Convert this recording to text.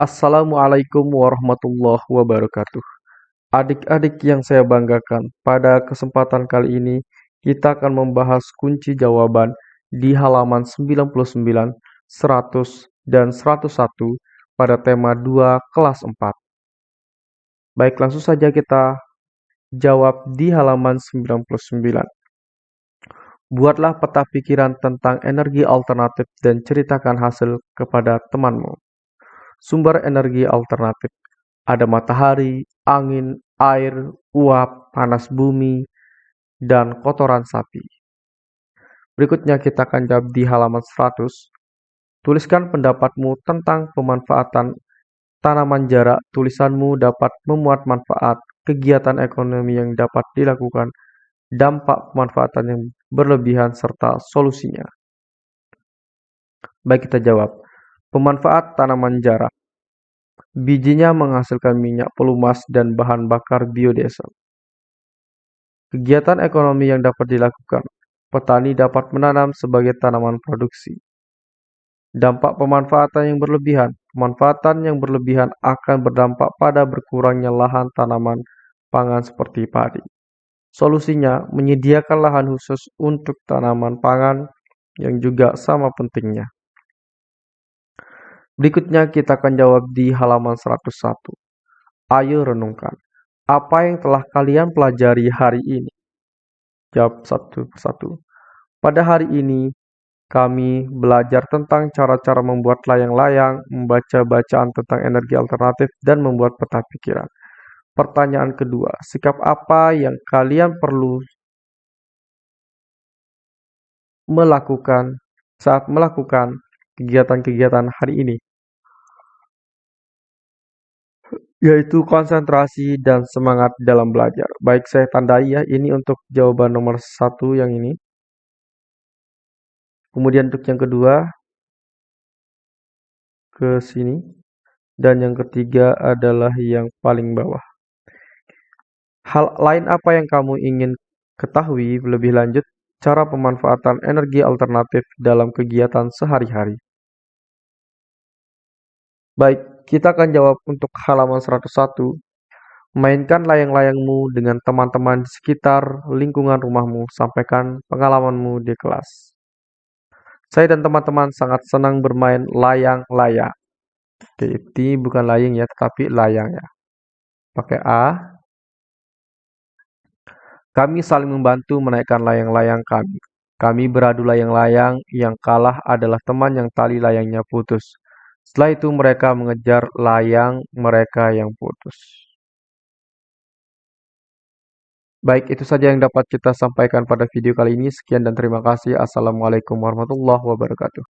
Assalamualaikum warahmatullahi wabarakatuh. Adik-adik yang saya banggakan, pada kesempatan kali ini kita akan membahas kunci jawaban di halaman 99, 100, dan 101 pada tema 2 kelas 4. Baik, langsung saja kita jawab di halaman 99. Buatlah peta pikiran tentang energi alternatif dan ceritakan hasil kepada temanmu. Sumber energi alternatif ada matahari, angin, air, uap, panas bumi, dan kotoran sapi. Berikutnya kita akan jawab di halaman 100. Tuliskan pendapatmu tentang pemanfaatan tanaman jarak. Tulisanmu dapat memuat manfaat kegiatan ekonomi yang dapat dilakukan dampak pemanfaatan yang berlebihan, serta solusinya. Baik kita jawab. Pemanfaat tanaman jarak. Bijinya menghasilkan minyak pelumas dan bahan bakar biodiesel. Kegiatan ekonomi yang dapat dilakukan. Petani dapat menanam sebagai tanaman produksi. Dampak pemanfaatan yang berlebihan. Pemanfaatan yang berlebihan akan berdampak pada berkurangnya lahan tanaman pangan seperti padi. Solusinya, menyediakan lahan khusus untuk tanaman pangan yang juga sama pentingnya. Berikutnya kita akan jawab di halaman 101. Ayo renungkan. Apa yang telah kalian pelajari hari ini? Jawab satu persatu. Pada hari ini, kami belajar tentang cara-cara membuat layang-layang, membaca bacaan tentang energi alternatif, dan membuat peta pikiran. Pertanyaan kedua, sikap apa yang kalian perlu melakukan saat melakukan kegiatan-kegiatan hari ini? Yaitu konsentrasi dan semangat dalam belajar. Baik, saya tandai ya, ini untuk jawaban nomor satu yang ini. Kemudian untuk yang kedua, ke sini. Dan yang ketiga adalah yang paling bawah. Hal lain apa yang kamu ingin ketahui lebih lanjut cara pemanfaatan energi alternatif dalam kegiatan sehari-hari? Baik, kita akan jawab untuk halaman 101. Mainkan layang-layangmu dengan teman-teman di sekitar lingkungan rumahmu. Sampaikan pengalamanmu di kelas. Saya dan teman-teman sangat senang bermain layang-layang. Oke, ini bukan layang ya, tetapi layang ya. Pakai A. Kami saling membantu menaikkan layang-layang kami. Kami beradu layang-layang, yang kalah adalah teman yang tali layangnya putus. Setelah itu mereka mengejar layang mereka yang putus. Baik, itu saja yang dapat kita sampaikan pada video kali ini. Sekian dan terima kasih. Assalamualaikum warahmatullahi wabarakatuh.